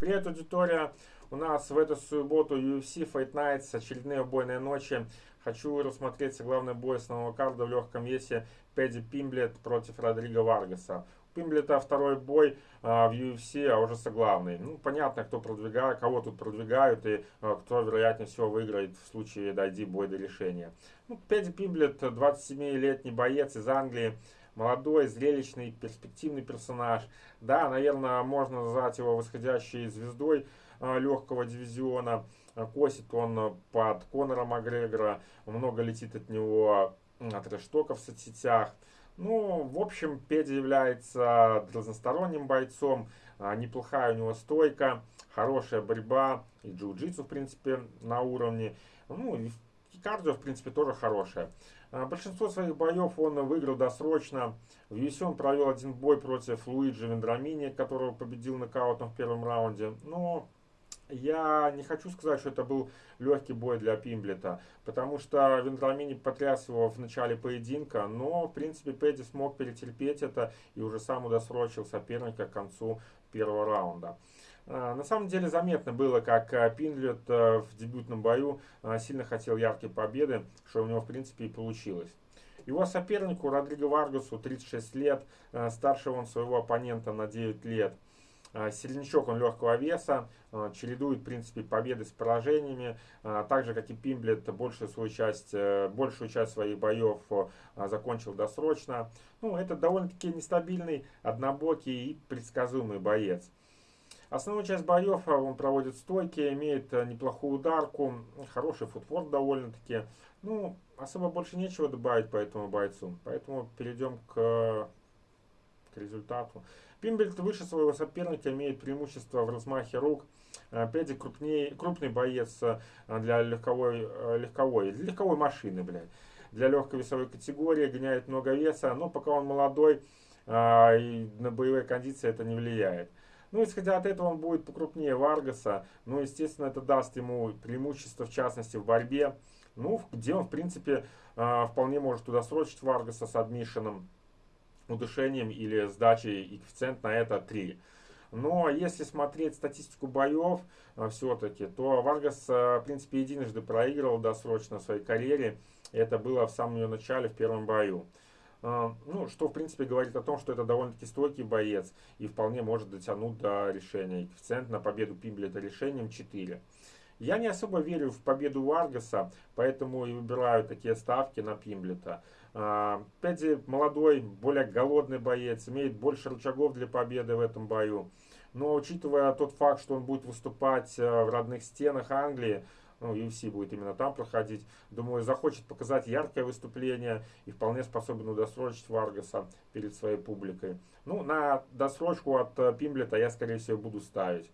Привет, аудитория! У нас в эту субботу UFC Fight Nights, очередные убойные ночи. Хочу рассмотреть главный бой основного карда в легком весе Пэдди Пимблет против Родриго Варгаса. Пимблета второй бой а, в UFC, а уже главный. Ну, понятно, кто продвигает, кого тут продвигают и а, кто, вероятнее всего, выиграет в случае дойди бой до решения. Ну, Пэдди Пимблет, 27-летний боец из Англии молодой, зрелищный, перспективный персонаж. Да, наверное, можно назвать его восходящей звездой э, легкого дивизиона. Косит он под Конора Макгрегора, много летит от него от рештоков в соцсетях. Ну, в общем, Педи является разносторонним бойцом, неплохая у него стойка, хорошая борьба, и джиу-джитсу, в принципе, на уровне. Ну, и кардио, в принципе, тоже хорошее. А, большинство своих боев он выиграл досрочно. В UFC он провел один бой против Луиджи Вендрамини, которого победил нокаутом в первом раунде. Но я не хочу сказать, что это был легкий бой для Пимблета, потому что Вендрамини потряс его в начале поединка, но, в принципе, Пэдди смог перетерпеть это и уже сам удосрочил соперника к концу первого раунда. А, на самом деле заметно было, как а, Пиндлет а, в дебютном бою сильно хотел яркой победы, что у него в принципе и получилось. Его сопернику Родриго Варгасу 36 лет, старше он своего оппонента на 9 лет. Сильничок он легкого веса, чередует в принципе победы с поражениями, так же как и Пимблет большую, свою часть, э, большую часть своих боев закончил досрочно. Ну, это довольно-таки нестабильный, однобокий и предсказуемый боец. Основную часть боев он проводит стойки, имеет э, неплохую ударку, хороший футворк довольно-таки. Ну, особо больше нечего добавить по этому бойцу. Поэтому перейдем к результату. Пимбельт выше своего соперника имеет преимущество в размахе рук. Педи крупнее, крупный боец э, для легковой, э, легковой, легковой машины, блядь. Для легкой весовой категории, гоняет много веса, но пока он молодой, и на боевые кондиции это не влияет. Ну, исходя от этого, он будет покрупнее Варгаса. Ну, естественно, это даст ему преимущество, в частности, в борьбе. Ну, где он, в принципе, вполне может туда срочить Варгаса с адмишеном, удушением или сдачей, и коэффициент на это 3. Но если смотреть статистику боев а, все-таки, то Варгас, а, в принципе, единожды проигрывал досрочно в своей карьере. Это было в самом ее начале, в первом бою. А, ну, что, в принципе, говорит о том, что это довольно-таки стойкий боец и вполне может дотянуть до решения. коэффициент на победу Пимблета решением 4. Я не особо верю в победу Варгаса, поэтому и выбираю такие ставки на Пимблета. А, Пэдди молодой, более голодный боец, имеет больше рычагов для победы в этом бою. Но учитывая тот факт, что он будет выступать э, в родных стенах Англии, ну, UFC будет именно там проходить. Думаю, захочет показать яркое выступление и вполне способен удосрочить Варгаса перед своей публикой. Ну, на досрочку от э, Пимблета я, скорее всего, буду ставить.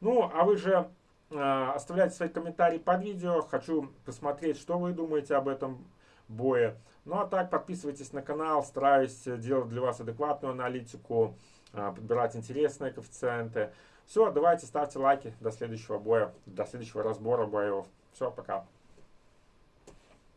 Ну, а вы же оставляйте свои комментарии под видео. Хочу посмотреть, что вы думаете об этом бое. Ну, а так, подписывайтесь на канал. Стараюсь делать для вас адекватную аналитику, э, подбирать интересные коэффициенты. Все, давайте ставьте лайки. До следующего боя, до следующего разбора боев. Все, пока.